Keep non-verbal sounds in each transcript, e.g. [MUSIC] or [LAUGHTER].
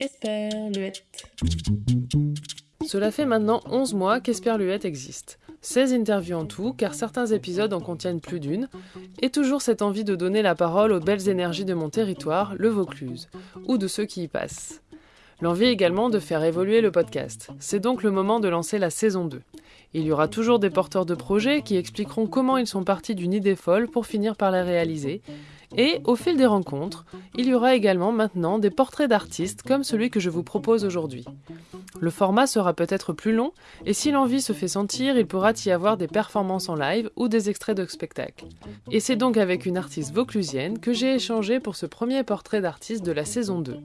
Esperluette. Cela fait maintenant 11 mois qu'Esperluette existe. 16 interviews en tout, car certains épisodes en contiennent plus d'une, et toujours cette envie de donner la parole aux belles énergies de mon territoire, le Vaucluse, ou de ceux qui y passent. L'envie également de faire évoluer le podcast. C'est donc le moment de lancer la saison 2. Il y aura toujours des porteurs de projets qui expliqueront comment ils sont partis d'une idée folle pour finir par la réaliser, et au fil des rencontres, il y aura également maintenant des portraits d'artistes comme celui que je vous propose aujourd'hui. Le format sera peut-être plus long, et si l'envie se fait sentir, il pourra y avoir des performances en live ou des extraits de spectacles. Et c'est donc avec une artiste vauclusienne que j'ai échangé pour ce premier portrait d'artiste de la saison 2.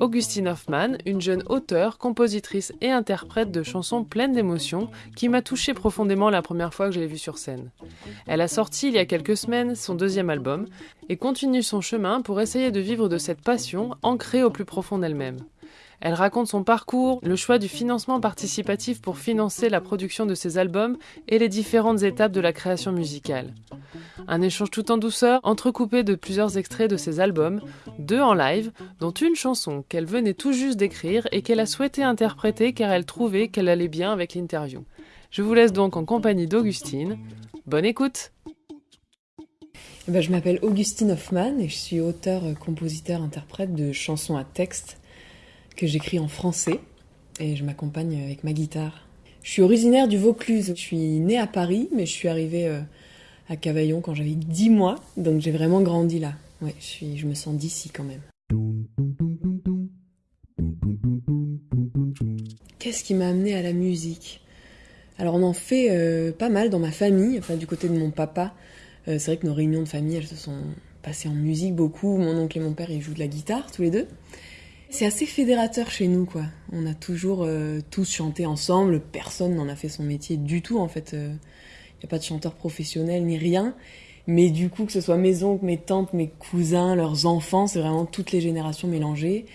Augustine Hoffman, une jeune auteure, compositrice et interprète de chansons pleines d'émotions qui m'a touchée profondément la première fois que je l'ai vue sur scène. Elle a sorti il y a quelques semaines son deuxième album, et continue son chemin pour essayer de vivre de cette passion ancrée au plus profond d'elle-même. Elle raconte son parcours, le choix du financement participatif pour financer la production de ses albums et les différentes étapes de la création musicale. Un échange tout en douceur, entrecoupé de plusieurs extraits de ses albums, deux en live, dont une chanson qu'elle venait tout juste d'écrire et qu'elle a souhaité interpréter car elle trouvait qu'elle allait bien avec l'interview. Je vous laisse donc en compagnie d'Augustine. Bonne écoute! Eh ben, je m'appelle Augustine Hoffman et je suis auteur, compositeur, interprète de chansons à texte que j'écris en français et je m'accompagne avec ma guitare. Je suis originaire du Vaucluse. Je suis née à Paris, mais je suis arrivée euh, à Cavaillon quand j'avais 10 mois, donc j'ai vraiment grandi là. Ouais, je, suis, je me sens d'ici quand même. Qu'est-ce qui m'a amené à la musique? Alors on en fait euh, pas mal dans ma famille, enfin du côté de mon papa. Euh, c'est vrai que nos réunions de famille, elles se sont passées en musique beaucoup. Mon oncle et mon père, ils jouent de la guitare tous les deux. C'est assez fédérateur chez nous, quoi. On a toujours euh, tous chanté ensemble. Personne n'en a fait son métier du tout, en fait. Il euh, n'y a pas de chanteur professionnel ni rien. Mais du coup, que ce soit mes oncles, mes tantes, mes cousins, leurs enfants, c'est vraiment toutes les générations mélangées.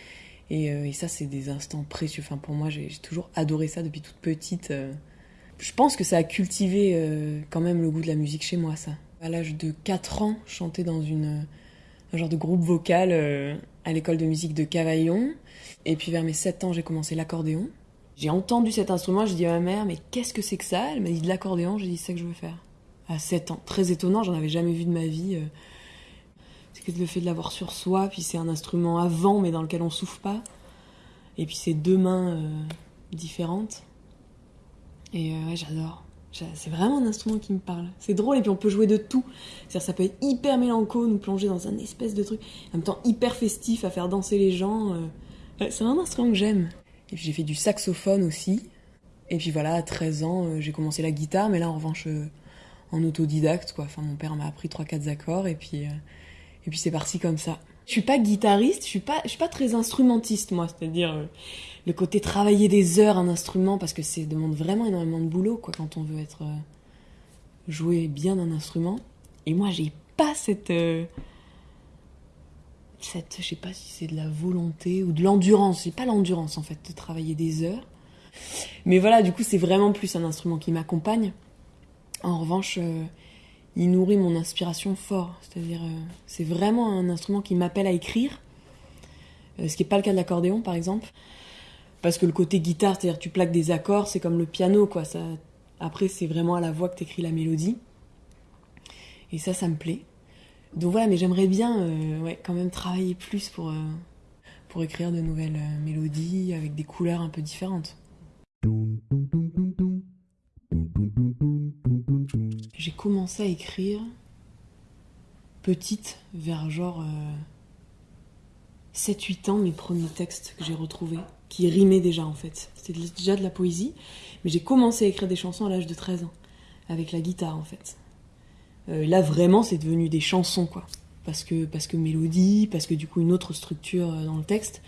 Et, et ça, c'est des instants précieux. Enfin, pour moi, j'ai toujours adoré ça depuis toute petite. Je pense que ça a cultivé quand même le goût de la musique chez moi, ça à l'âge de 4 ans, chanter dans une, un genre de groupe vocal euh, à l'école de musique de Cavaillon. Et puis vers mes 7 ans, j'ai commencé l'accordéon. J'ai entendu cet instrument, j'ai dit à ma mère, mais qu'est-ce que c'est que ça? Elle m'a dit de l'accordéon, j'ai dit c'est ça que je veux faire. À 7 ans. Très étonnant, j'en avais jamais vu de ma vie. Euh. C'est le fait de l'avoir sur soi, puis c'est un instrument à vent mais dans lequel on souffle pas. Et puis c'est deux mains euh, différentes. Et ouais, j'adore. C'est vraiment un instrument qui me parle. C'est drôle et puis on peut jouer de tout. C'est-à-dire ça peut être hyper mélanco, nous plonger dans un espèce de truc, en même temps hyper festif à faire danser les gens. Euh. C'est un instrument que j'aime. Et puis j'ai fait du saxophone aussi. Et puis voilà, à 13 ans, euh, j'ai commencé la guitare, mais là en revanche euh, en autodidacte quoi. Enfin mon père m'a appris trois quatre accords et puis et puis c'est parti comme ça. Je suis pas guitariste, je suis pas je suis pas très instrumentiste moi, c'est-à-dire le côté travailler des heures un instrument parce que ça demande vraiment énormément de boulot quoi quand on veut être euh, jouer bien un instrument. Et moi j'ai pas cette euh, cette je sais pas si c'est de la volonté ou de l'endurance. J'ai pas l'endurance en fait de travailler des heures. Mais voilà du coup c'est vraiment plus un instrument qui m'accompagne. En revanche euh, il nourrit mon inspiration fort c'est-à-dire c'est vraiment un instrument qui m'appelle à écrire ce qui n'est pas le cas de l'accordéon par exemple parce que le côté guitare, c'est-à-dire tu plaques des accords, c'est comme le piano, quoi. Ça, après, c'est vraiment à la voix que tu écris la mélodie. Et ça, ça me plaît. Donc voilà, mais j'aimerais bien euh, ouais, quand même travailler plus pour, euh, pour écrire de nouvelles euh, mélodies avec des couleurs un peu différentes. Commencé à écrire petite, vers genre 7-8 ans, mes premiers textes que j'ai retrouvés qui rimait déjà en fait. C'était déjà de la poésie, mais j'ai commencé à écrire des chansons à l'âge de 13 ans, avec la guitare en fait. Euh, là vraiment c'est devenu des chansons quoi, parce que, parce que mélodie, parce que du coup une autre structure euh, dans le texte.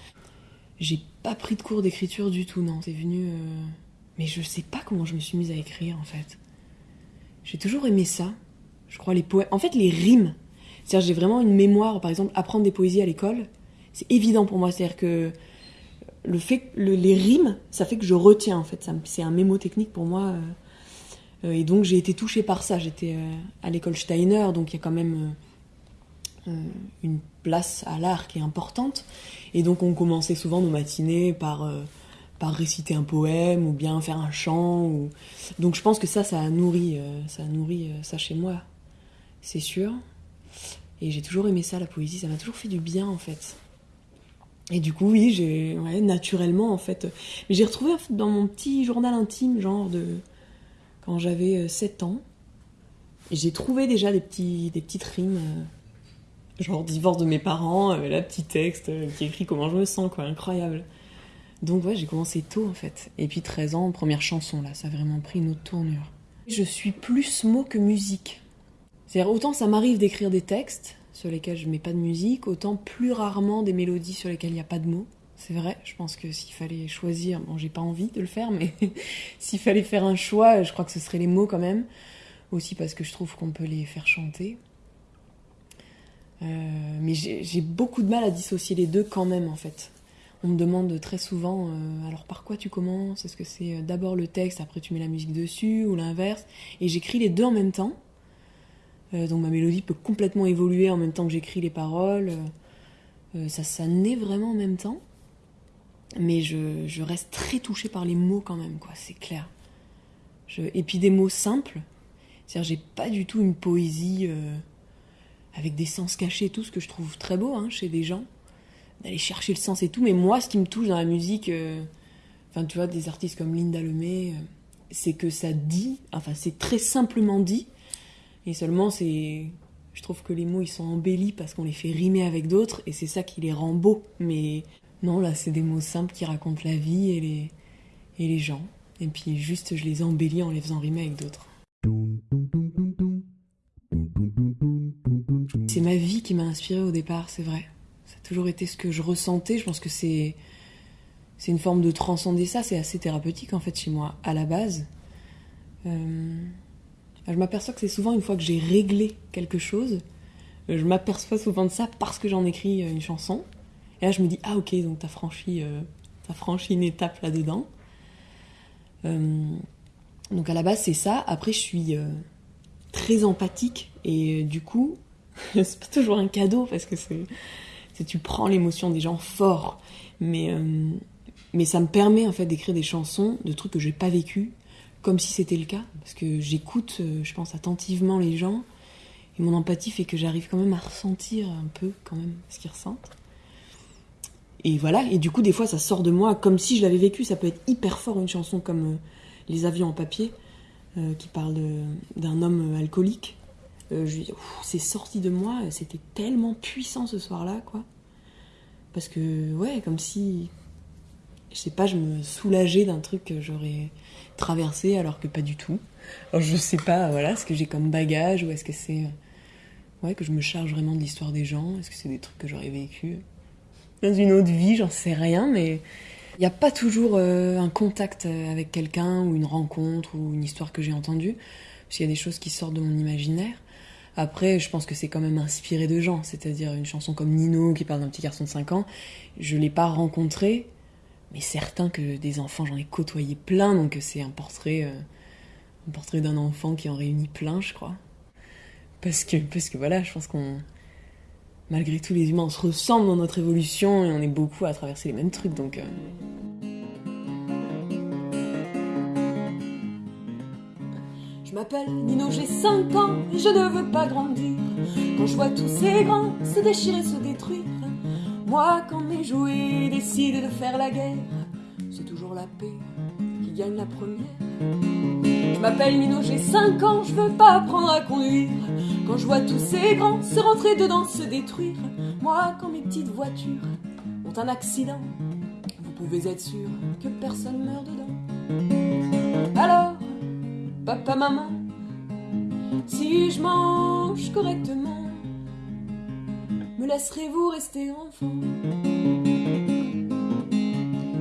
J'ai pas pris de cours d'écriture du tout, non, c'est venu... Euh, mais je sais pas comment je me suis mise à écrire en fait. J'ai toujours aimé ça, je crois les poèmes... En fait les rimes, c'est-à-dire j'ai vraiment une mémoire, par exemple apprendre des poésies à l'école, c'est évident pour moi, c'est-à-dire que le fait, les rimes, ça fait que je retiens en fait. C'est un mémotechnique pour moi. Euh, euh, et donc j'ai été touchée par ça. J'étais euh, à l'école Steiner, donc il y a quand même une place à l'art qui est importante. Et donc on commençait souvent nos matinées par, réciter un poème ou bien faire un chant. Ou... Donc je pense que ça, ça a nourri, ça, a nourri ça chez moi, c'est sûr. Et j'ai toujours aimé ça, la poésie, ça m'a toujours fait du bien en fait. Et du coup, oui, j'ai naturellement en fait. Mais j'ai retrouvé dans mon petit journal intime, genre de quand j'avais 7 ans, j'ai trouvé déjà des, petits, des petites rimes, euh, genre divorce de mes parents, euh, la petit texte euh, qui écrit comment je me sens, quoi, incroyable. Donc ouais, j'ai commencé tôt en fait. Et puis 13 ans, première chanson là, ça a vraiment pris une autre tournure. Je suis plus mot que musique. C'est-à-dire autant ça m'arrive d'écrire des textes sur lesquels je mets pas de musique, autant plus rarement des mélodies sur lesquelles il n'y a pas de mots. C'est vrai, je pense que s'il fallait choisir, bon j'ai pas envie de le faire, mais [LAUGHS] s'il fallait faire un choix, je crois que ce serait les mots quand même aussi parce que je trouve qu'on peut les faire chanter. Euh, mais j'ai beaucoup de mal à dissocier les deux quand même en fait. On me demande très souvent euh, alors par quoi tu commences? Est-ce que c'est euh, d'abord le texte, après tu mets la musique dessus ou l'inverse? Et j'écris les deux en même temps. donc ma mélodie peut complètement évoluer en même temps que j'écris les paroles. ça, ça naît vraiment en même temps. Mais je, je, reste très touchée par les mots quand même, quoi, c'est clair. Je, et puis des mots simples, c'est-à-dire, j'ai pas du tout une poésie euh, avec des sens cachés, tout ce que je trouve très beau hein, chez des gens, d'aller chercher le sens et tout. Mais moi, ce qui me touche dans la musique, euh, enfin, tu vois, des artistes comme Linda Lemay, euh, c'est que ça dit, enfin, c'est très simplement dit, et seulement c'est. Je trouve que les mots ils sont embellis parce qu'on les fait rimer avec d'autres et c'est ça qui les rend beaux. Mais non, là c'est des mots simples qui racontent la vie et les, et les gens. Et puis juste je les embellis en les faisant rimer avec d'autres. C'est ma vie qui m'a inspirée au départ, c'est vrai. Ça a toujours été ce que je ressentais. Je pense que c'est c'est une forme de transcender ça. C'est assez thérapeutique en fait chez moi à la base. Euh, je m'aperçois que c'est souvent une fois que j'ai réglé quelque chose, je m'aperçois souvent de ça parce que j'en écris une chanson. Et là je me dis ah ok donc t'as franchi euh, as franchi une étape là dedans. Euh, donc à la base c'est ça. Après je suis euh, très empathique et euh, du coup [LAUGHS] c'est pas toujours un cadeau parce que c'est tu prends l'émotion des gens fort, mais euh, mais ça me permet en fait d'écrire des chansons de trucs que j'ai pas vécu comme si c'était le cas parce que j'écoute je pense attentivement les gens et mon empathie fait que j'arrive quand même à ressentir un peu quand même ce qu'ils ressentent. Et voilà, et du coup, des fois, ça sort de moi comme si je l'avais vécu. Ça peut être hyper fort, une chanson comme les avions en papier, euh, qui parle d'un homme alcoolique. Euh, c'est sorti de moi, c'était tellement puissant ce soir-là, quoi. Parce que, ouais, comme si, je sais pas, je me soulageais d'un truc que j'aurais traversé alors que pas du tout. Alors je sais pas, voilà, ce que j'ai comme bagage ou est-ce que c'est, ouais, que je me charge vraiment de l'histoire des gens Est-ce que c'est des trucs que j'aurais vécu dans une autre vie J'en sais rien, mais il n'y a pas toujours euh, un contact euh, avec quelqu'un ou une rencontre ou une histoire que j'ai entendue, parce qu'il y a des choses qui sortent de mon imaginaire. Après, je pense que c'est quand même inspiré de gens, c'est-à-dire une chanson comme Nino qui parle d'un petit garçon de 5 ans, je ne l'ai pas rencontré, mais certain que des enfants, j'en ai côtoyé plein, donc c'est un portrait, euh, un portrait d'un enfant qui en réunit plein, je crois. Parce que, parce que voilà, je pense qu'on malgré tout, les humains, on se ressemble dans notre évolution et on est beaucoup à traverser les mêmes trucs, donc. Euh. M'appelle Nino, j'ai 5 ans je ne veux pas grandir. Quand je vois tous ces grands se déchirer, se détruire, moi, quand mes jouets décident de faire la guerre, c'est toujours la paix qui gagne la première. Je m'appelle Nino, j'ai 5 ans, je veux pas apprendre à conduire. Quand je vois tous ces grands se rentrer dedans, se détruire, moi, quand mes petites voitures ont un accident, vous pouvez être sûr que personne meurt dedans. Alors, papa, maman, si je mange correctement, me laisserez-vous rester enfant?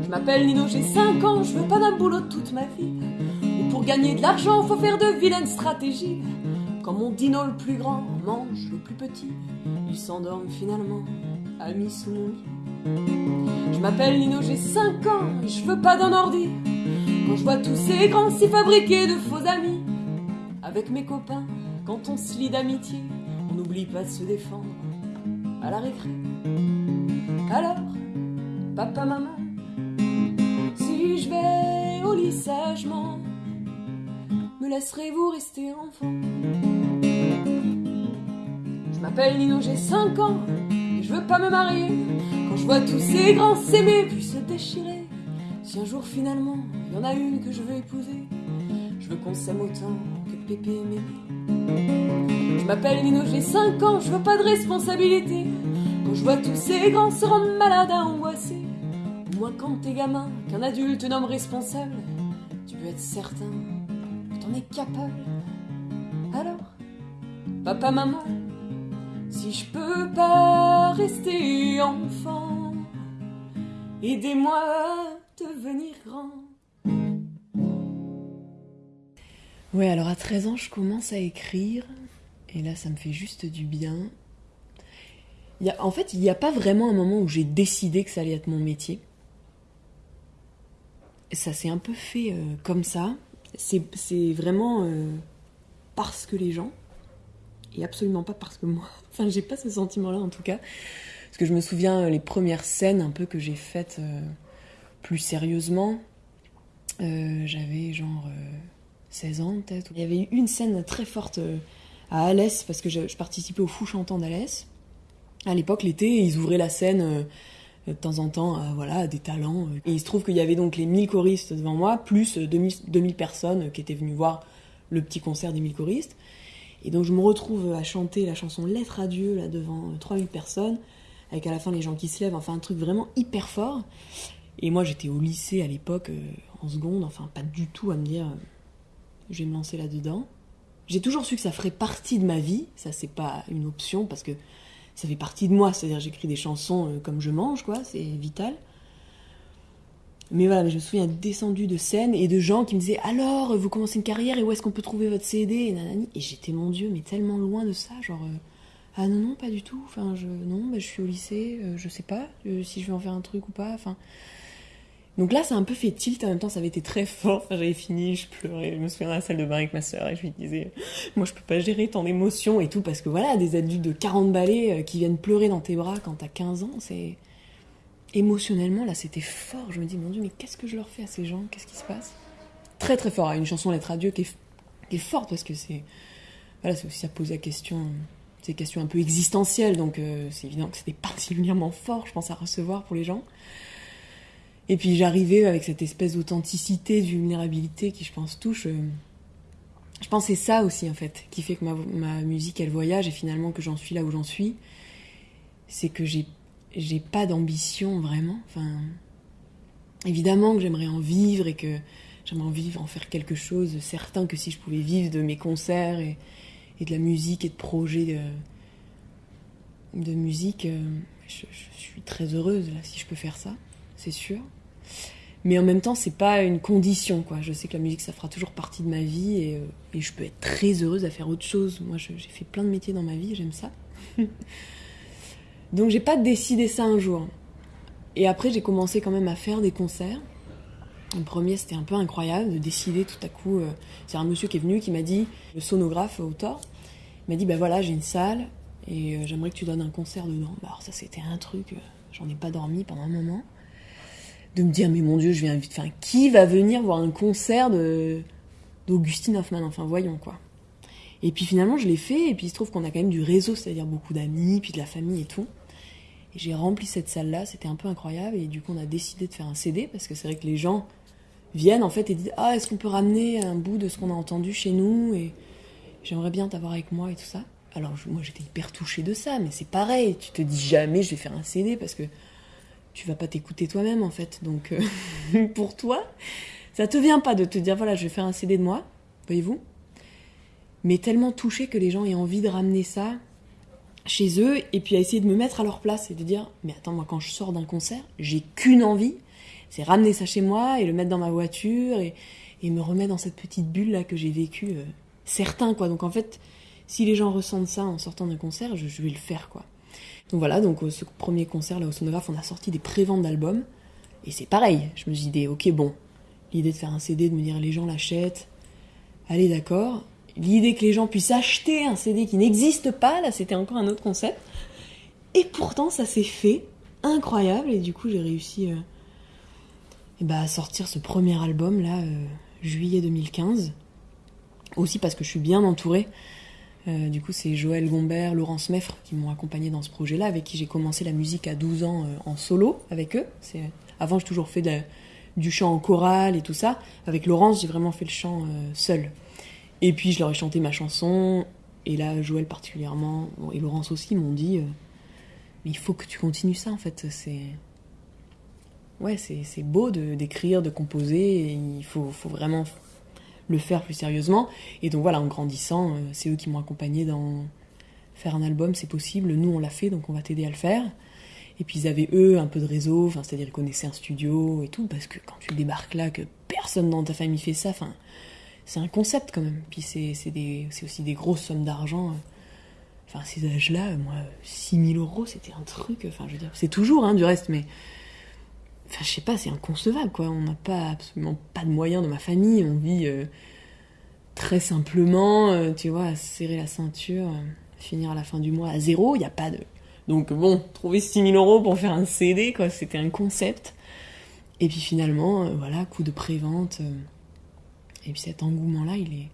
Je m'appelle Nino, j'ai 5 ans, je veux pas d'un boulot toute ma vie. Ou pour gagner de l'argent, faut faire de vilaines stratégies. Quand mon dino le plus grand mange le plus petit, il s'endorme finalement, ami sous mon lit. Je m'appelle Nino, j'ai 5 ans et je veux pas d'un ordi. Quand je vois tous ces grands s'y fabriquer de faux amis, avec mes copains, quand on se lie d'amitié, on n'oublie pas de se défendre à la récré. Alors, papa, maman, si je vais au lit sagement, me laisserez-vous rester enfant? Je m'appelle Nino, j'ai 5 ans, et je veux pas me marier. Quand je vois tous ces grands s'aimer puis se déchirer, si un jour finalement il y en a une que je veux épouser, je veux qu'on s'aime autant que Pépé et Mémé. Je m'appelle Nino, j'ai 5 ans, je veux pas de responsabilité. Quand je vois tous ces grands se rendre malades à angoisser, moi quand t'es gamin, qu'un adulte nomme responsable, tu peux être certain que t'en es capable. Alors, papa, maman, si je peux pas rester enfant, aidez-moi devenir grand. Ouais, alors à 13 ans, je commence à écrire, et là, ça me fait juste du bien. En fait, il n'y a pas vraiment un moment où j'ai décidé que ça allait être mon métier. Ça s'est un peu fait euh, comme ça. C'est vraiment euh, parce que les gens, et absolument pas parce que moi. [LAUGHS] Enfin, j'ai pas ce sentiment-là en tout cas. Parce que je me souviens euh, les premières scènes un peu que j'ai faites plus sérieusement. J'avais genre 16 ans peut-être. Il y avait eu une scène très forte à Alès, parce que je, participais au Fou Chantant d'Alès. À l'époque, l'été, ils ouvraient la scène euh, de temps en temps à, voilà, des talents. Et il se trouve qu'il y avait donc les 1000 choristes devant moi, plus 2000, 2000 personnes qui étaient venues voir le petit concert des 1000 choristes. Et donc je me retrouve à chanter la chanson Lettre à Dieu là devant 3000 personnes, avec à la fin les gens qui se lèvent, enfin un truc vraiment hyper fort. Et moi j'étais au lycée à l'époque, euh, en seconde, enfin pas du tout à me dire euh, je vais me lancer là-dedans. J'ai toujours su que ça ferait partie de ma vie, ça c'est pas une option parce que ça fait partie de moi, c'est-à-dire j'écris des chansons euh, comme je mange, quoi, c'est vital. Mais voilà, je me souviens descendu de scène et de gens qui me disaient alors vous commencez une carrière et où est-ce qu'on peut trouver votre CD et. Et j'étais mon Dieu, mais tellement loin de ça, genre ah non non pas du tout. Enfin je non, bah, je suis au lycée, euh, je sais pas si je vais en faire un truc ou pas. Enfin donc là, ça a un peu fait tilt. En même temps, ça avait été très fort. j'avais fini, je pleurais. Je me souviens dans la salle de bain avec ma sœur et je lui disais, moi, je peux pas gérer tant d'émotions et tout parce que voilà, des adultes de 40 balais euh, qui viennent pleurer dans tes bras quand t'as 15 ans, c'est émotionnellement là, c'était fort. Je me dis, mon Dieu, mais qu'est-ce que je leur fais à ces gens? Qu'est-ce qui se passe? Très très fort. Une chanson Lettre à Dieu qui est, forte parce que c'est voilà, c'est aussi ça pose la question. C'est une un peu existentielle, donc euh, c'est évident que c'était [LAUGHS] particulièrement fort, je pense, à recevoir pour les gens. Et puis j'arrivais avec cette espèce d'authenticité, de vulnérabilité qui, je pense, touche. Euh, je pense c'est ça aussi, en fait, qui fait que ma, ma, musique, elle voyage et finalement que j'en suis là où j'en suis. C'est que j'ai, j'ai pas d'ambition vraiment. Enfin, évidemment que j'aimerais en vivre et que j'aimerais en vivre, en faire quelque chose. Certain que si je pouvais vivre de mes concerts et, de la musique et de projets de, de musique, euh, je, je suis très heureuse là si je peux faire ça c'est sûr. Mais en même temps, c'est pas une condition, quoi. Je sais que la musique, ça fera toujours partie de ma vie et, euh, je peux être très heureuse à faire autre chose. Moi, j'ai fait plein de métiers dans ma vie, j'aime ça. [LAUGHS] Donc, j'ai pas décidé ça un jour. Et après, j'ai commencé quand même à faire des concerts. Le premier, c'était un peu incroyable de décider tout à coup. Euh, c'est un monsieur qui est venu qui m'a dit, le sonographe au tort, m'a dit, ben voilà, j'ai une salle et euh, j'aimerais que tu donnes un concert dedans. Bah, alors, ça, c'était un truc, j'en ai pas dormi pendant un moment de me dire mais mon dieu je viens vite enfin qui va venir voir un concert de d'Augustine Hoffman enfin voyons quoi. Et puis finalement je l'ai fait et puis il se trouve qu'on a quand même du réseau c'est-à-dire beaucoup d'amis puis de la famille et tout. Et j'ai rempli cette salle là c'était un peu incroyable et du coup on a décidé de faire un CD parce que c'est vrai que les gens viennent en fait et disent ah est-ce qu'on peut ramener un bout de ce qu'on a entendu chez nous? Et j'aimerais bien t'avoir avec moi et tout ça. Alors moi j'étais hyper touchée de ça mais c'est pareil tu te dis jamais je vais faire un CD parce que tu vas pas t'écouter toi-même en fait. Donc euh, [LAUGHS] pour toi, ça te vient pas de te dire voilà, je vais faire un CD de moi, voyez-vous. Mais tellement touché que les gens aient envie de ramener ça chez eux et puis à essayer de me mettre à leur place et de dire mais attends moi quand je sors d'un concert, j'ai qu'une envie, c'est ramener ça chez moi et le mettre dans ma voiture et, me remettre dans cette petite bulle là que j'ai vécue euh, certain quoi. Donc en fait, si les gens ressentent ça en sortant d'un concert, je, je vais le faire quoi. Donc voilà, donc euh, ce premier concert là au sonographe, on a sorti des préventes d'albums. Et c'est pareil, je me suis dit, ok, bon, l'idée de faire un CD, de me dire les gens l'achètent, allez d'accord. L'idée que les gens puissent acheter un CD qui n'existe pas, là c'était encore un autre concept. Et pourtant, ça s'est fait. Incroyable. Et du coup, j'ai réussi euh, eh ben, à sortir ce premier album, là, euh, juillet 2015. Aussi parce que je suis bien entourée. Euh, du coup, c'est Joël Gombert, Laurence Meffre qui m'ont accompagné dans ce projet-là, avec qui j'ai commencé la musique à 12 ans en solo avec eux. Avant, j'ai toujours fait du chant en chorale et tout ça. Avec Laurence, j'ai vraiment fait le chant seul. Et puis, je leur ai chanté ma chanson. Et là, Joël particulièrement, et Laurence aussi, m'ont dit mais il faut que tu continues ça en fait. C'est ouais, c'est beau d'écrire, de, composer. il faut, faut, vraiment le faire plus sérieusement. Et donc voilà, en grandissant, euh, c'est eux qui m'ont accompagné dans faire un album, c'est possible. Nous, on l'a fait, donc on va t'aider à le faire. Et puis ils avaient eux un peu de réseau, c'est-à-dire ils connaissaient un studio et tout, parce que quand tu débarques là, que personne dans ta famille fait ça, enfin c'est un concept quand même. Puis c'est aussi des grosses sommes d'argent. Enfin, à ces âges-là, moi, 6000 euros, c'était un truc. Enfin, je veux dire, c'est toujours, hein, du reste, mais. Enfin, je sais pas, c'est inconcevable, quoi. On n'a pas absolument pas de moyens dans ma famille. On vit euh, très simplement, euh, tu vois, serrer la ceinture, euh, finir à la fin du mois à zéro. Il n'y a pas de. Donc, bon, trouver 6000 euros pour faire un CD, quoi, c'était un concept. Et puis finalement, voilà, coup de prévente. et puis cet engouement-là, il est.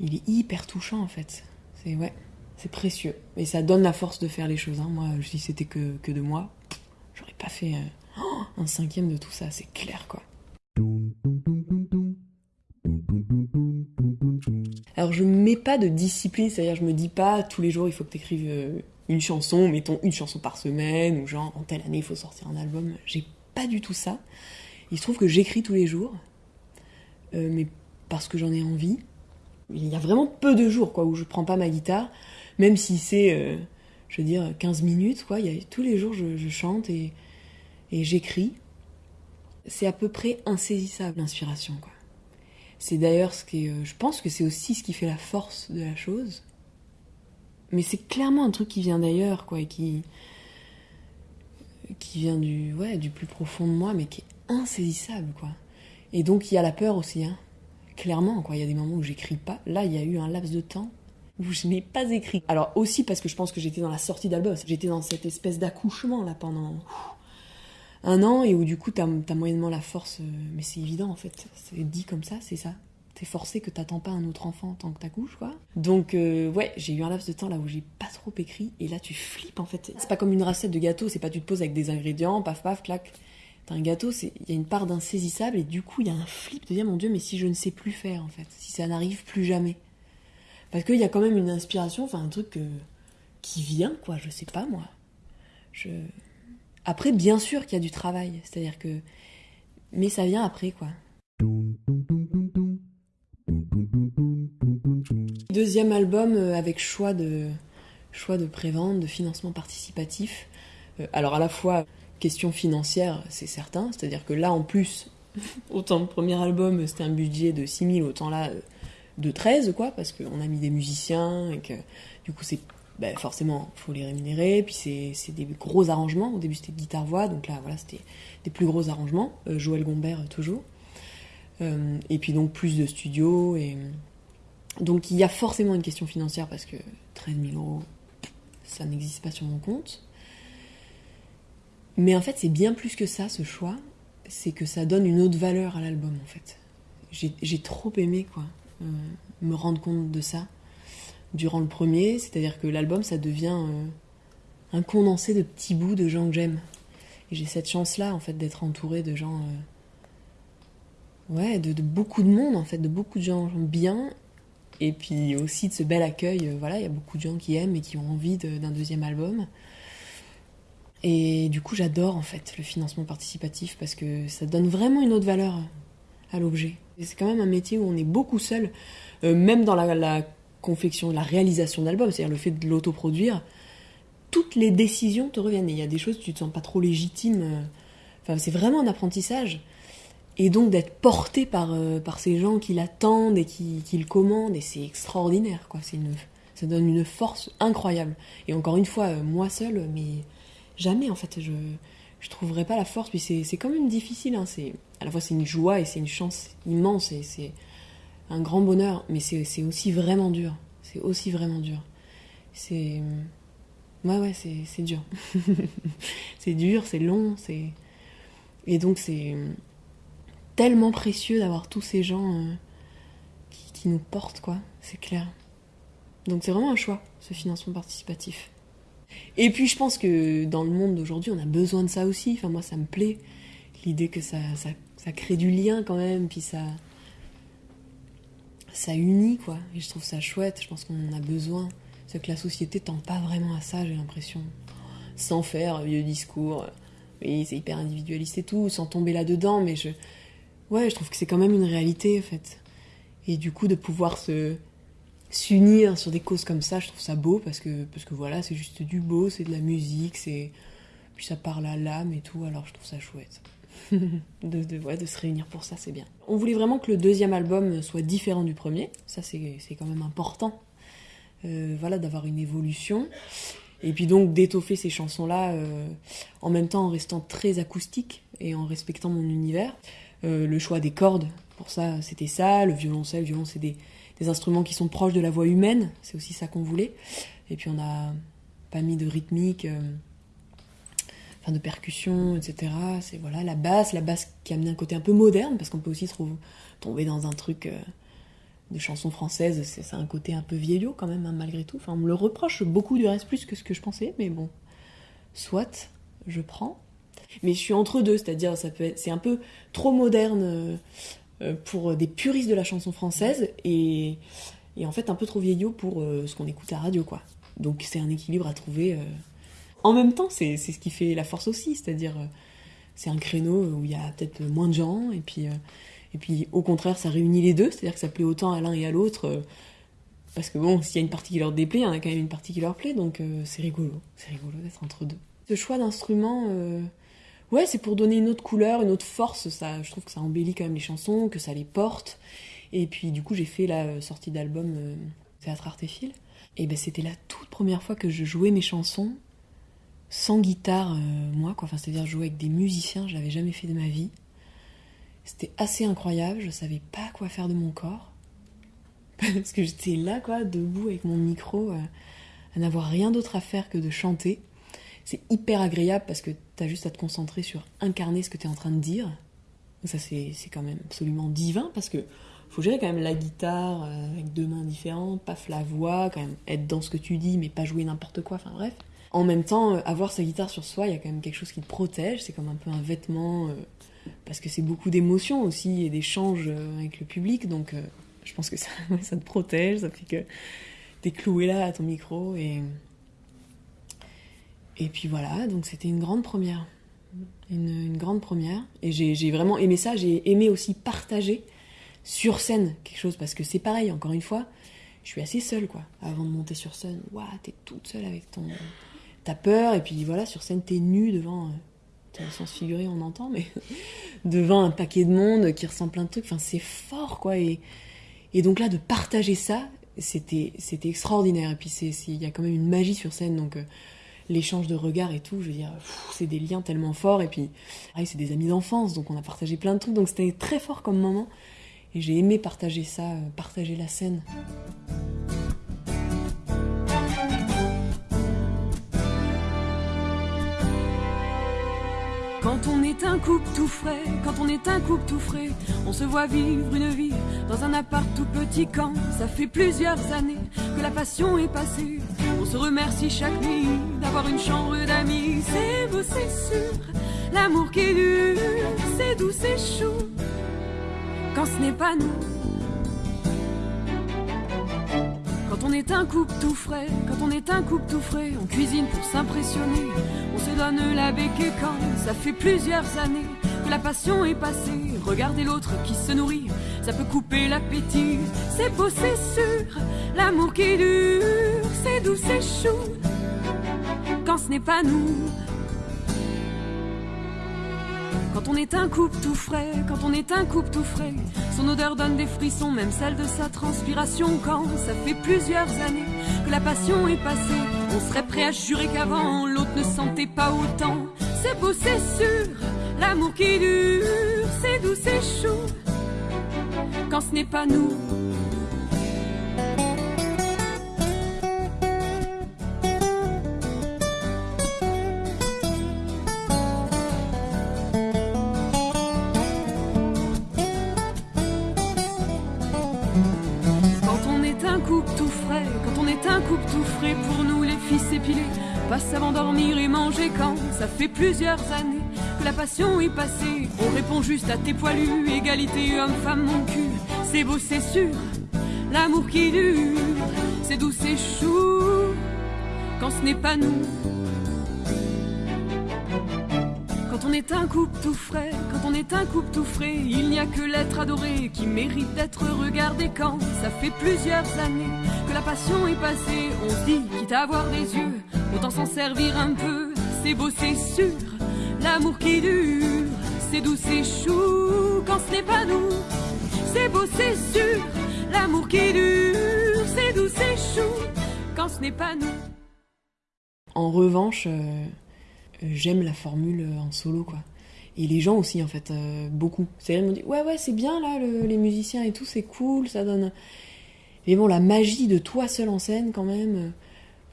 Il est hyper touchant, en fait. C'est ouais, c'est précieux. Et ça donne la force de faire les choses. Hein. Moi, si c'était que, que de moi, j'aurais pas fait euh, un cinquième de tout ça, c'est clair quoi. Alors je mets pas de discipline, c'est-à-dire je me dis pas tous les jours il faut que tu écrives euh, une chanson, mettons une chanson par semaine, ou genre en telle année il faut sortir un album. J'ai pas du tout ça. Il se trouve que j'écris tous les jours, euh, mais parce que j'en ai envie, il y a vraiment peu de jours quoi, où je prends pas ma guitare, même si c'est, je veux dire, 15 minutes. Quoi. Il y a, tous les jours, je, chante et, j'écris. C'est à peu près insaisissable, l'inspiration. Quoi. C'est d'ailleurs ce qui euh, je pense que c'est aussi ce qui fait la force de la chose. Mais c'est clairement un truc qui vient d'ailleurs, quoi, et qui, qui vient du, ouais, du plus profond de moi, mais qui est insaisissable, quoi. Et donc il y a la peur aussi, hein. Clairement, quoi. Il y a des moments où j'écris pas. Là, il y a eu un laps de temps où je n'ai pas écrit. Alors aussi parce que je pense que j'étais dans la sortie d'album. J'étais dans cette espèce d'accouchement là pendant un an et où du coup t'as as moyennement la force. Euh, mais c'est évident en fait. C'est dit comme ça, c'est ça. T'es forcé que t'attends pas un autre enfant tant que t'accouches quoi. Donc euh, ouais, j'ai eu un laps de temps là où j'ai pas trop écrit et là tu flippes en fait. C'est pas comme une recette de gâteau. C'est pas tu te poses avec des ingrédients, paf paf clac T'as un gâteau, il y a une part d'insaisissable et du coup il y a un flip de dire mon Dieu, mais si je ne sais plus faire en fait, si ça n'arrive plus jamais. Parce qu'il y a quand même une inspiration, enfin un truc qui vient quoi, je sais pas moi. Après, bien sûr qu'il y a du travail, c'est-à-dire que. Mais ça vient après quoi. Deuxième album euh, avec choix de, choix de prévente, de financement participatif. Euh, alors à la fois question financière, c'est certain. C'est-à-dire que là, en plus, [LAUGHS] autant le premier album, c'était un budget de 6 000, autant là, euh, de 13, quoi, parce qu'on a mis des musiciens et que du coup, c'est ben, forcément, faut les rémunérer. Puis c'est des gros arrangements. Au début, c'était guitare-voix, donc là, voilà, c'était des plus gros arrangements. Euh, Joël Gombert, euh, toujours. et puis donc, plus de studios. Et... Donc, il y a forcément une question financière parce que 13 000 euros, ça n'existe pas sur mon compte. Mais en fait, c'est bien plus que ça, ce choix. C'est que ça donne une autre valeur à l'album, en fait. J'ai trop aimé, quoi, euh, me rendre compte de ça durant le premier. C'est-à-dire que l'album, ça devient euh, un condensé de petits bouts de gens que j'aime. Et j'ai cette chance-là, en fait, d'être entourée de gens. Euh, ouais, de, beaucoup de monde, en fait, de beaucoup de gens bien. Et puis aussi de ce bel accueil. voilà, il y a beaucoup de gens qui aiment et qui ont envie d'un deuxième album. Et du coup, j'adore en fait le financement participatif parce que ça donne vraiment une autre valeur à l'objet. C'est quand même un métier où on est beaucoup seul, euh, même dans la, confection, la réalisation d'albums, c'est-à-dire le fait de l'autoproduire. Toutes les décisions te reviennent. il y a des choses tu te sens pas trop légitime. Euh, enfin, c'est vraiment un apprentissage. Et donc d'être porté par, euh, par ces gens qui l'attendent et qui, qui, le commandent, et c'est extraordinaire, quoi. C'est une, ça donne une force incroyable. Et encore une fois, moi seule, mais jamais en fait je je trouverais pas la force puis c'est c'est quand même difficile hein. c'est à la fois c'est une joie et c'est une chance immense et c'est un grand bonheur mais c'est aussi vraiment dur c'est aussi vraiment dur c'est Ouais, ouais, c'est dur. [LAUGHS] c'est dur, c'est long, c'est. Et donc, c'est tellement précieux d'avoir tous ces gens euh, qui, nous portent, quoi. C'est clair. Donc, c'est vraiment un choix, ce financement participatif. Et puis, je pense que dans le monde d'aujourd'hui, on a besoin de ça aussi. Enfin, moi, ça me plaît. L'idée que ça, ça, ça crée du lien quand même, puis ça. Ça unit, quoi. Et je trouve ça chouette. Je pense qu'on en a besoin. C'est que la société tend pas vraiment à ça, j'ai l'impression. Sans faire vieux discours. Oui, c'est hyper individualiste et tout, sans tomber là-dedans, mais je. Ouais, je trouve que c'est quand même une réalité, en fait. Et du coup, de pouvoir se s'unir sur des causes comme ça, je trouve ça beau parce que parce que voilà, c'est juste du beau, c'est de la musique, c'est puis ça parle à l'âme et tout, alors je trouve ça chouette. [LAUGHS] de, de, ouais, de se réunir pour ça, c'est bien. On voulait vraiment que le deuxième album soit différent du premier, ça c'est quand même important, euh, voilà, d'avoir une évolution. Et puis donc d'étoffer ces chansons-là euh, en même temps en restant très acoustique et en respectant mon univers. Euh, le choix des cordes, pour ça c'était ça, le violoncelle, le violon c'est des, des, instruments qui sont proches de la voix humaine, c'est aussi ça qu'on voulait. Et puis on n'a pas mis de rythmique, de percussion, etc. C'est voilà la basse, la basse qui a amené un côté un peu moderne, parce qu'on peut aussi trouver, tomber dans un truc euh, de chansons françaises, c'est un côté un peu vieillot quand même, hein, malgré tout. Enfin, on me le reproche beaucoup du reste plus que ce que je pensais, mais bon, soit, je prends. Mais je suis entre deux, c'est-à-dire ça peut c'est un peu trop moderne euh, pour des puristes de la chanson française et, et en fait un peu trop vieillot pour euh, ce qu'on écoute à radio, quoi. Donc c'est un équilibre à trouver. Euh... En même temps, c'est ce qui fait la force aussi, c'est-à-dire euh, c'est un créneau où il y a peut-être moins de gens et puis et puis au contraire, ça réunit les deux, c'est-à-dire que ça plaît autant à l'un et à l'autre. Euh, parce que bon, s'il y a une partie qui leur déplaît, il y en a quand même une partie qui leur plaît, donc euh, c'est rigolo. C'est rigolo d'être entre deux. Ce choix d'instrument, euh, ouais, c'est pour donner une autre couleur, une autre force. Ça, je trouve que ça embellit quand même les chansons, que ça les porte. Et puis du coup, j'ai fait la sortie d'album Théâtre Artéphile. Et ben c'était la toute première fois que je jouais mes chansons sans guitare, moi, quoi. Enfin, c'est-à-dire jouer avec des musiciens, je l'avais jamais fait de ma vie. C'était assez incroyable, je savais pas quoi faire de mon corps. [LAUGHS] Parce que j'étais là, quoi, debout avec mon micro, euh, à n'avoir rien d'autre à faire que de chanter. C'est hyper agréable parce que t'as juste à te concentrer sur incarner ce que t'es en train de dire. Ça, c'est quand même absolument divin parce que faut gérer quand même la guitare euh, avec deux mains différentes, paf la voix, quand même être dans ce que tu dis mais pas jouer n'importe quoi, enfin bref. En même temps, euh, avoir sa guitare sur soi, il y a quand même quelque chose qui te protège, c'est comme un peu un vêtement parce que c'est beaucoup d'émotions aussi et d'échanges avec le public, donc euh, je pense que [LAUGHS] ça, ça te protège, ça fait que t'es cloué là à ton micro et et puis voilà, donc c'était une grande première, une grande première. Et j'ai vraiment aimé ça, j'ai aimé aussi partager sur scène quelque chose parce que c'est pareil, encore une fois, je suis assez seule quoi, avant de monter sur scène, waouh, t'es toute seule avec ton, t'as peur et puis voilà sur scène t'es nue devant au sens figuré on entend, mais [LAUGHS] devant un paquet de monde qui ressent plein de trucs, enfin c'est fort quoi. Et, et donc là de partager ça, c'était extraordinaire. Et puis il y a quand même une magie sur scène, donc euh, l'échange de regards et tout, je veux dire, c'est des liens tellement forts. Et puis pareil, c'est des amis d'enfance, donc on a partagé plein de trucs, donc c'était très fort comme moment. Et j'ai aimé partager ça, euh, partager la scène. Quand on est un couple tout frais, quand on est un couple tout frais, on se voit vivre une vie dans un appart tout petit quand ça fait plusieurs années que la passion est passée. On se remercie chaque nuit d'avoir une chambre d'amis. C'est beau, c'est sûr, l'amour qui dure, c'est doux, c'est chaud. Quand ce n'est pas nous. Quand on est un couple tout frais, quand on est un couple tout frais, on cuisine pour s'impressionner. On se donne la et quand ça fait plusieurs années que la passion est passée. Regardez l'autre qui se nourrit, ça peut couper l'appétit. C'est beau, c'est sûr, l'amour qui dure, c'est doux, c'est chaud. Quand ce n'est pas nous, quand on est un couple tout frais, quand on est un couple tout frais, son odeur donne des frissons, même celle de sa transpiration. Quand ça fait plusieurs années que la passion est passée, on serait prêt à jurer qu'avant l'autre ne sentait pas autant. C'est beau, c'est sûr, l'amour qui dure, c'est doux, c'est chaud. Quand ce n'est pas nous, passe avant dormir et manger quand ça fait plusieurs années que la passion est passée. On répond juste à tes poilus, égalité homme-femme mon cul, c'est beau c'est sûr, l'amour qui dure, c'est doux c'est chou quand ce n'est pas nous. Quand on est un couple tout frais, quand on est un couple tout frais, il n'y a que l'être adoré qui mérite d'être regardé quand ça fait plusieurs années que la passion est passée. On se dit, quitte à avoir des yeux, autant s'en servir un peu. C'est beau, c'est sûr, l'amour qui dure, c'est doux, c'est chou quand ce n'est pas nous. C'est beau, c'est sûr, l'amour qui dure, c'est doux, c'est chou quand ce n'est pas nous. En revanche, euh, euh, j'aime la formule euh, en solo, quoi. Et les gens aussi, en fait, beaucoup. C'est m'ont dit, ouais, ouais, c'est bien, là, le- les musiciens et tout, c'est cool, ça donne... Mais bon, la magie de toi seul en scène, quand même,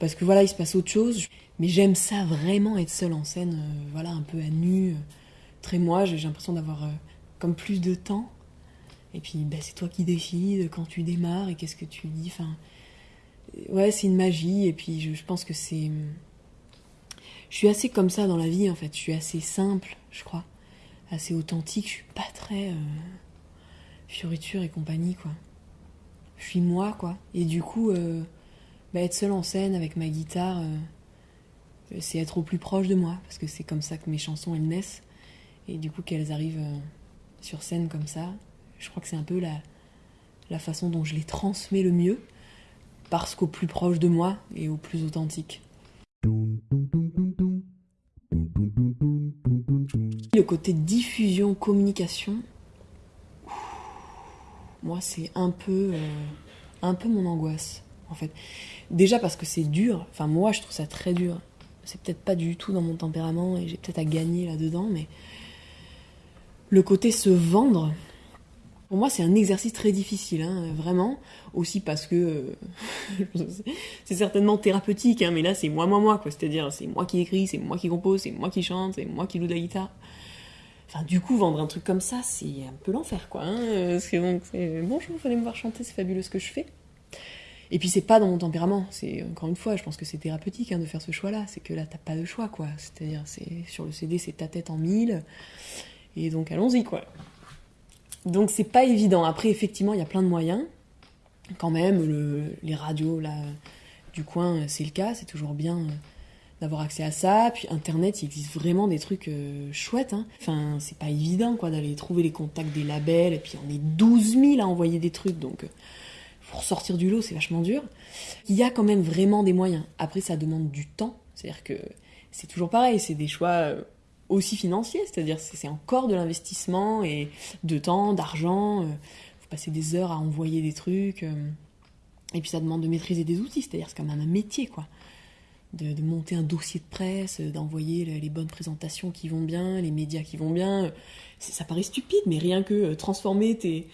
parce que voilà, il se passe autre chose. Mais j'aime ça vraiment, être seul en scène, euh, voilà, un peu à nu, euh, très moi, j'ai l'impression d'avoir euh, comme plus de temps. Et puis, ben, c'est toi qui décides quand tu démarres et qu'est-ce que tu dis, enfin... Ouais, c'est une magie, et puis je, je pense que c'est... Je suis assez comme ça dans la vie en fait. Je suis assez simple, je crois. Assez authentique. Je suis pas très fioriture et compagnie quoi. Je suis moi quoi. Et du coup, bah, être seule en scène avec ma guitare, euh, c'est être au plus proche de moi. Parce que c'est comme ça que mes chansons elles naissent. Et du coup qu'elles arrivent euh, sur scène comme ça, je crois que c'est un peu la, façon dont je les transmets le mieux. Parce qu'au plus proche de moi et au plus authentique. Le côté diffusion, communication, moi c'est un peu, euh, un peu mon angoisse en fait. Déjà parce que c'est dur, enfin moi je trouve ça très dur. C'est peut-être pas du tout dans mon tempérament et j'ai peut-être à gagner là-dedans, mais le côté se vendre, pour moi c'est un exercice très difficile, hein, vraiment. Aussi parce que euh, [LAUGHS] c'est certainement thérapeutique, hein, mais là c'est moi, moi, moi, quoi. C'est-à-dire c'est moi qui écris, c'est moi qui compose, c'est moi qui chante, c'est moi qui joue de la guitare. Enfin, du coup, vendre un truc comme ça, c'est un peu l'enfer, quoi. Hein, donc, bonjour, venez me voir chanter, c'est fabuleux ce que je fais. Et puis, c'est pas dans mon tempérament. C'est, encore une fois, je pense que c'est thérapeutique hein, de faire ce choix-là. C'est que là, t'as pas de choix, quoi. C'est-à-dire, c'est, sur le CD, c'est ta tête en mille. Et donc, allons-y, quoi. Donc, c'est pas évident. Après, effectivement, il y a plein de moyens. Quand même, le, les radios, là, du coin, c'est le cas. C'est toujours bien. euh, d'avoir accès à ça. Puis Internet, il existe vraiment des trucs euh, chouettes. Hein. Enfin, c'est pas évident quoi d'aller trouver les contacts des labels. Et puis on est 12 000 à envoyer des trucs, donc euh, pour sortir du lot, c'est vachement dur. Il y a quand même vraiment des moyens. Après, ça demande du temps. C'est-à-dire que c'est toujours pareil, c'est des choix euh, aussi financiers. C'est-à-dire c'est encore de l'investissement et de temps, d'argent. euh, faut passer des heures à envoyer des trucs. euh, et puis ça demande de maîtriser des outils. C'est-à-dire c'est quand même un métier, quoi de, de monter un dossier de presse, d'envoyer le- les bonnes présentations qui vont bien, les médias qui vont bien. Ça paraît stupide, mais rien que transformer tes,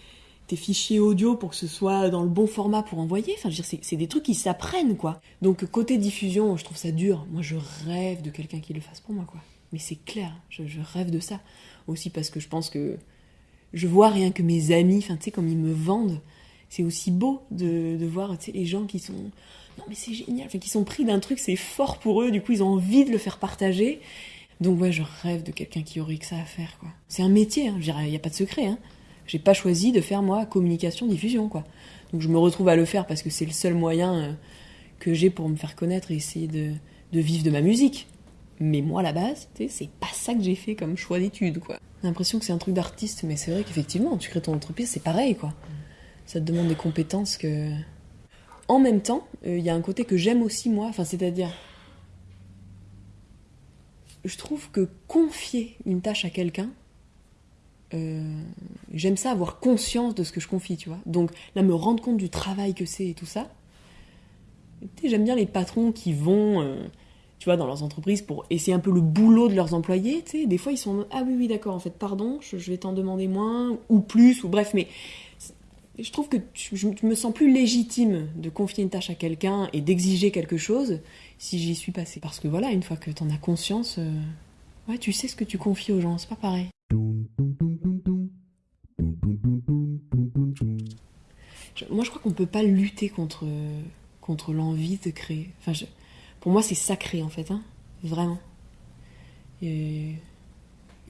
tes fichiers audio pour que ce soit dans le bon format pour envoyer, enfin, c'est des trucs qui s'apprennent, quoi. Donc, côté diffusion, je trouve ça dur. Moi, je rêve de quelqu'un qui le fasse pour moi, quoi. Mais c'est clair, je, rêve de ça. Aussi parce que je pense que je vois rien que mes amis, enfin, tu sais, comme ils me vendent, c'est aussi beau de, voir, tu sais, les gens qui sont non mais c'est génial, enfin, qui sont pris d'un truc, c'est fort pour eux, du coup ils ont envie de le faire partager. Donc ouais, je rêve de quelqu'un qui aurait que ça à faire, quoi. C'est un métier, hein, il n'y a pas de secret, hein. J'ai pas choisi de faire, moi, communication, diffusion, quoi. Donc je me retrouve à le faire parce que c'est le seul moyen euh, que j'ai pour me faire connaître et essayer de, de vivre de ma musique. Mais moi, à la base, c'est pas ça que j'ai fait comme choix d'études, quoi. L'impression que c'est un truc d'artiste, mais c'est vrai qu'effectivement, tu crées ton entreprise, c'est pareil, quoi. Ça te demande des compétences que... En même temps, euh, il y a un côté que j'aime aussi, moi, enfin, c'est-à-dire... Je trouve que confier une tâche à quelqu'un, euh, j'aime ça, avoir conscience de ce que je confie, tu vois. Donc là, me rendre compte du travail que c'est et tout ça. J'aime bien les patrons qui vont, euh, tu vois, dans leurs entreprises pour essayer un peu le boulot de leurs employés. Tu sais, des fois, ils sont ah oui, oui, d'accord, en fait, pardon, je, je vais t'en demander moins ou plus ou bref, mais je trouve que tu- je me sens plus légitime de confier une tâche à quelqu'un et d'exiger quelque chose si j'y suis passée. Parce que voilà, une fois que t'en as conscience, euh, ouais, tu sais ce que tu confies aux gens, c'est pas pareil. Moi, je crois qu'on peut pas lutter contre, contre l'envie de créer. Enfin, pour moi, c'est sacré en fait, hein, vraiment.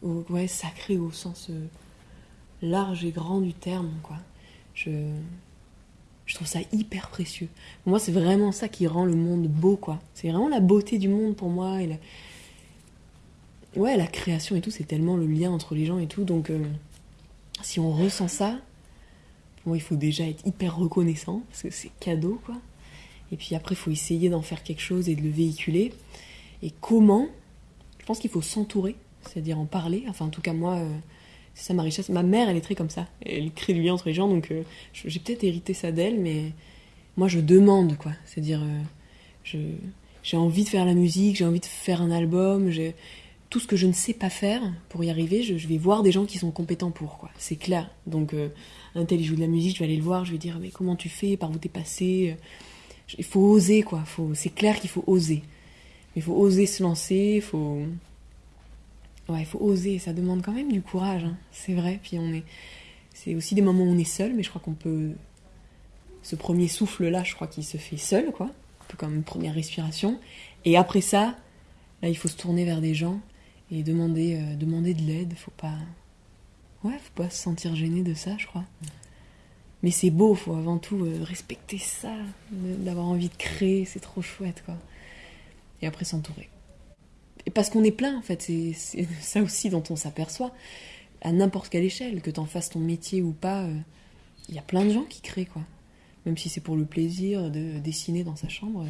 Ouais, sacré au sens euh, large et grand du terme, quoi. Je, trouve ça hyper précieux. Pour moi, c'est vraiment ça qui rend le monde beau, quoi. C'est vraiment la beauté du monde pour moi. La... Ouais, la création et tout, c'est tellement le lien entre les gens et tout. Donc, euh, si on ressent ça, moi, il faut déjà être hyper reconnaissant, parce que c'est cadeau, quoi. Et puis après, il faut essayer d'en faire quelque chose et de le véhiculer. Et comment Je pense qu'il faut s'entourer, c'est-à-dire en parler. Enfin, en tout cas, moi, euh, c'est ça ma richesse. Ma mère, elle est très comme ça. Elle crée du lien entre les gens, donc euh, j'ai peut-être hérité ça d'elle, mais moi, je demande, quoi. C'est-à-dire, euh, je, j'ai envie de faire la musique, j'ai envie de faire un album, j'ai tout ce que je ne sais pas faire pour y arriver, je, vais voir des gens qui sont compétents pour, quoi. C'est clair. Donc, un tel, il joue de la musique, je vais aller le voir, je vais dire, mais comment tu fais, par où t'es passé Il faut oser, quoi. Faut, c'est clair qu'il faut oser. Il faut oser se lancer, il faut... Ouais, il faut oser, ça demande quand même du courage, hein. c'est vrai. Puis on est... C'est aussi des moments où on est seul, mais je crois qu'on peut... Ce premier souffle-là, je crois qu'il se fait seul, quoi. Un peu comme une première respiration. Et après ça, là, il faut se tourner vers des gens et demander, euh, demander de l'aide. Faut pas... Ouais, faut pas se sentir gêné de ça, je crois. Mais c'est beau, faut avant tout euh, respecter ça, d'avoir envie de créer, c'est trop chouette, quoi. Et après s'entourer. Parce qu'on est plein, en fait, c'est [LAUGHS] ça aussi dont on s'aperçoit. À n'importe quelle échelle, que t'en fasses ton métier ou pas, euh, il y a plein de gens qui créent, quoi. Même si c'est pour le plaisir de dessiner dans sa chambre,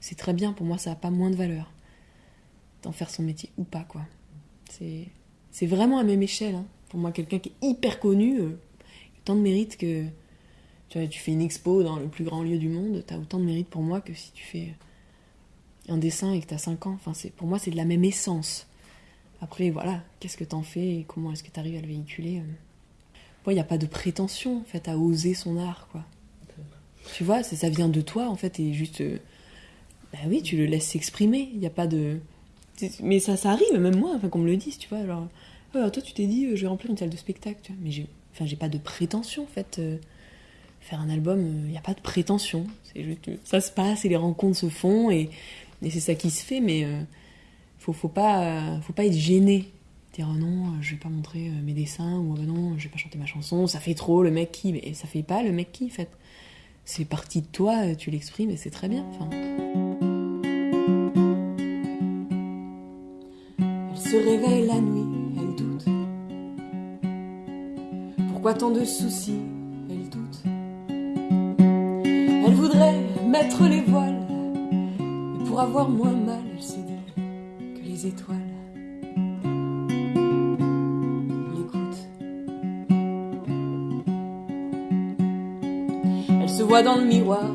c'est très bien, pour moi, ça n'a pas moins de valeur. D'en faire son métier ou pas, quoi. C'est vraiment à même échelle, hein. Pour moi, quelqu'un qui est hyper connu, euh, autant de mérite que tu tu fais une expo dans le plus grand lieu du monde, t'as autant de mérite pour moi que si tu fais un dessin et que t'as 5 ans. Enfin, pour moi, c'est de la même essence. Après, voilà, qu'est-ce que t'en fais et comment est-ce que t'arrives à le véhiculer euh. Moi, il n'y a pas de prétention, en fait, à oser son art, quoi. Tu vois, ça, ça vient de toi, en fait, et juste... euh, bah oui, tu le laisses s'exprimer, il n'y a pas de... Mais ça, ça arrive, même moi, enfin, qu'on me le dise, tu vois, alors... Toi, tu t'es dit, euh, je vais remplir une salle de spectacle. Mais j'ai, enfin, j'ai pas de prétention, en fait. euh, faire un album, il n'y a pas de prétention. Euh, ça se passe et les rencontres se font et, c'est ça qui se fait, mais euh, faut, faut, pas, euh, faut pas être gêné. Dire oh non, euh, je vais pas montrer euh, mes dessins ou oh non, je vais pas chanter ma chanson, ça fait trop, le mec qui. Mais ça fait pas le mec qui, en fait. C'est partie de toi, euh, tu l'exprimes et c'est très bien. Elle se réveille la nuit, Tant de soucis Elle doute. Elle voudrait mettre les voiles, mais pour avoir moins mal, elle se dit que les étoiles l'écoutent. Elle se voit dans le miroir,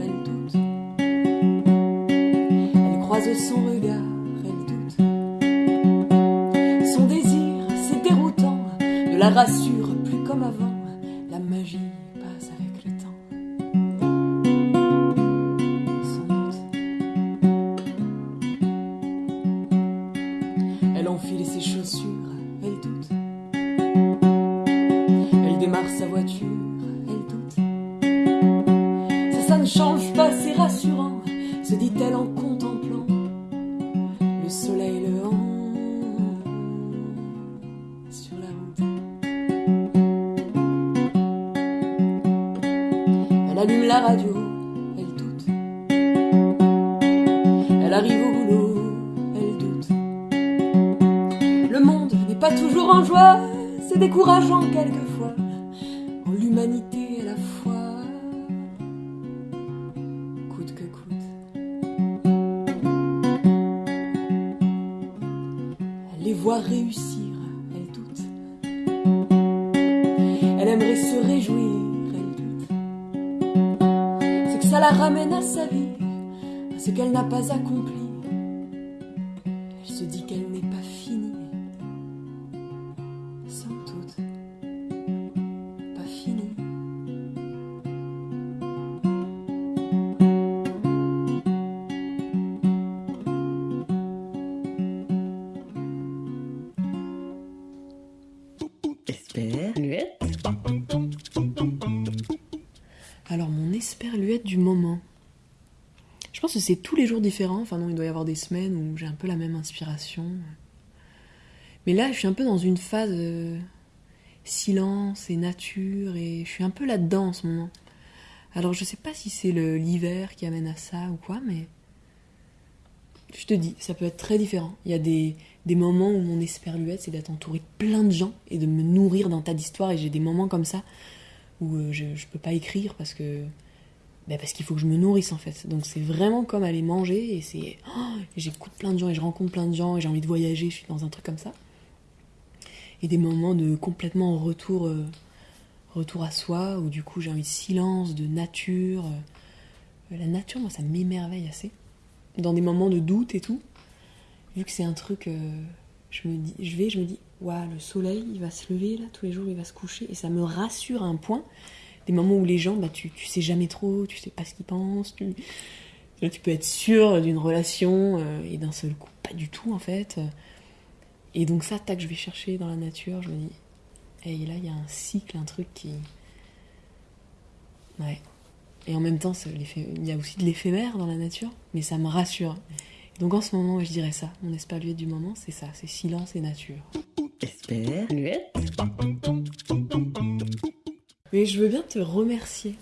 elle doute. Elle croise son regard, elle doute. Son désir, c'est déroutant, ne la rassure ça la ramène à sa vie, à ce qu'elle n'a pas accompli. C'est tous les jours différents. Enfin non, il doit y avoir des semaines où j'ai un peu la même inspiration. Mais là, je suis un peu dans une phase euh, silence et nature et je suis un peu là-dedans en ce moment. Alors je sais pas si c'est l'hiver qui amène à ça ou quoi, mais je te dis, ça peut être très différent. Il y a des, des moments où mon esperluette, c'est d'être entouré de plein de gens et de me nourrir d'un tas d'histoires. Et j'ai des moments comme ça où euh, je, je peux pas écrire parce que ben parce qu'il faut que je me nourrisse en fait. Donc c'est vraiment comme aller manger et c'est oh, j'écoute plein de gens et je rencontre plein de gens et j'ai envie de voyager. Je suis dans un truc comme ça. Et des moments de complètement retour euh, retour à soi où du coup j'ai envie de silence, de nature. Euh, la nature, moi, ça m'émerveille assez dans des moments de doute et tout, vu que c'est un truc, euh, je me dis, je vais, je me dis, waouh, le soleil, il va se lever là tous les jours, il va se coucher, et ça me rassure à un point. Des moments où les gens, bah, tu, tu sais jamais trop, tu sais pas ce qu'ils pensent, tu, tu peux être sûr d'une relation euh, et d'un seul coup, pas du tout en fait. Et donc ça, tac, je vais chercher dans la nature, je me dis, et là, il y a un cycle, un truc qui, ouais, et en même temps, il y a aussi de l'éphémère dans la nature, mais ça me rassure. donc en ce moment, je dirais ça. Mon esperluette du moment, c'est ça, c'est silence et nature. Mais je veux bien te remercier,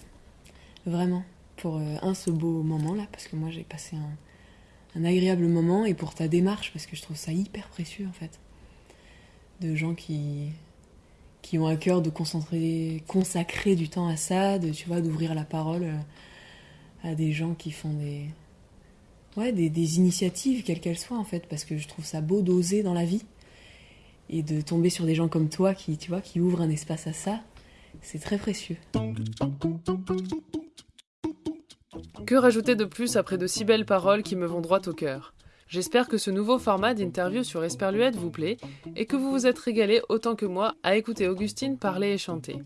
vraiment, pour euh, un, ce beau moment-là, parce que moi j'ai passé un, agréable moment, et pour ta démarche, parce que je trouve ça hyper précieux en fait. De gens qui, qui ont à cœur de concentrer, consacrer du temps à ça, de, tu vois, d'ouvrir la parole euh, à des gens qui font des, ouais, des, des initiatives, quelles qu'elles soient, en fait, parce que je trouve ça beau d'oser dans la vie et de tomber sur des gens comme toi qui, tu vois, qui ouvrent un espace à ça, c'est très précieux. Que rajouter de plus après de si belles paroles qui me vont droit au cœur? J'espère que ce nouveau format d'interview sur Esperluette vous plaît et que vous vous êtes régalé autant que moi à écouter Augustine parler et chanter.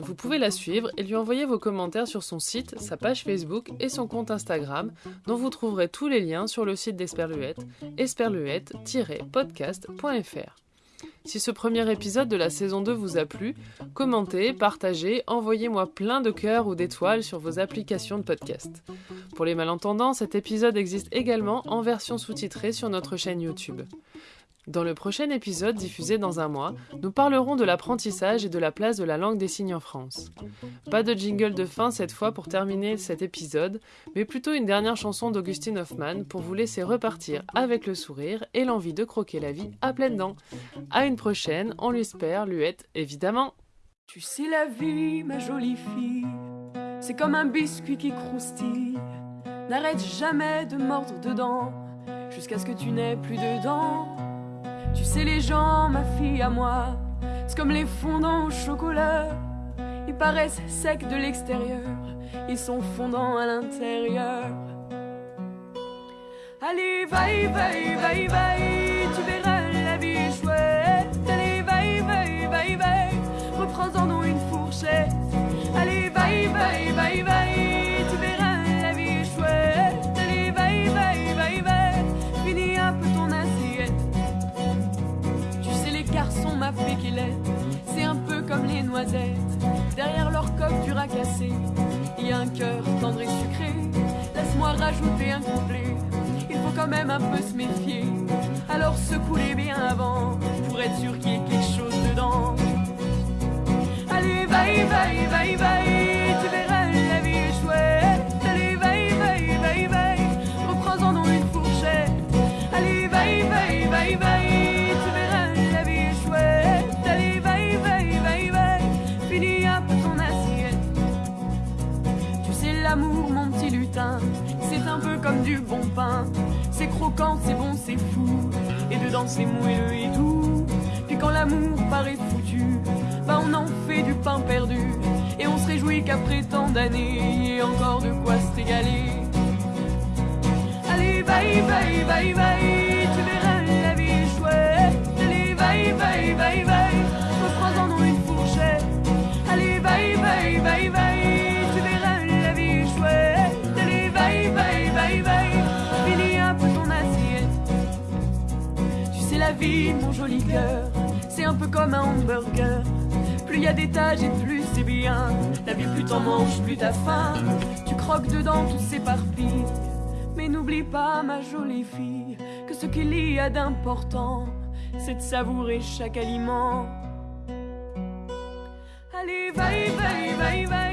Vous pouvez la suivre et lui envoyer vos commentaires sur son site, sa page Facebook et son compte Instagram, dont vous trouverez tous les liens sur le site d'Esperluette, esperluette-podcast.fr. Si ce premier épisode de la saison 2 vous a plu, commentez, partagez, envoyez-moi plein de cœurs ou d'étoiles sur vos applications de podcast. Pour les malentendants, cet épisode existe également en version sous-titrée sur notre chaîne YouTube. Dans le prochain épisode diffusé dans un mois, nous parlerons de l'apprentissage et de la place de la langue des signes en France. Pas de jingle de fin cette fois pour terminer cet épisode, mais plutôt une dernière chanson d'Augustine Hoffmann pour vous laisser repartir avec le sourire et l'envie de croquer la vie à pleines dents. À une prochaine, on l'espère, Luette, évidemment. Tu sais la vie, ma jolie fille, c'est comme un biscuit qui croustille. N'arrête jamais de mordre dedans, jusqu'à ce que tu n'aies plus de dents. Tu sais les gens, ma fille à moi, c'est comme les fondants au chocolat. Ils paraissent secs de l'extérieur, ils sont fondants à l'intérieur. Allez, vaille, vaille, vaille, vaille, tu verras la vie est chouette. Allez, vaille, vaille, vaille, vaille, reprends-en une fourchette. Allez, vaille, vaille, vaille, vaille, ma c'est un peu comme les noisettes. Derrière leur coque dur à casser, il y a un cœur tendre et sucré. Laisse-moi rajouter un couplet, il faut quand même un peu se méfier. Alors secoue-les bien avant, pour être sûr qu'il y ait quelque chose dedans. Allez, vaille, vaille, vaille, vaille, du bon pain. C'est croquant, c'est bon, c'est fou. Et dedans, c'est moelleux et doux. Puis quand l'amour paraît foutu, bah on en fait du pain perdu. Et on se réjouit qu'après tant d'années, il y encore de quoi se régaler. Allez, vaille, vaille, vaille, vaille, C'est un peu comme un hamburger. Plus il y a d'étages et plus c'est bien. La vie, plus t'en manges, plus t'as faim. Tu croques dedans, tout s'éparpille. Mais n'oublie pas, ma jolie fille, que ce qu'il y a d'important, c'est de savourer chaque aliment. Allez, va, va, va, va.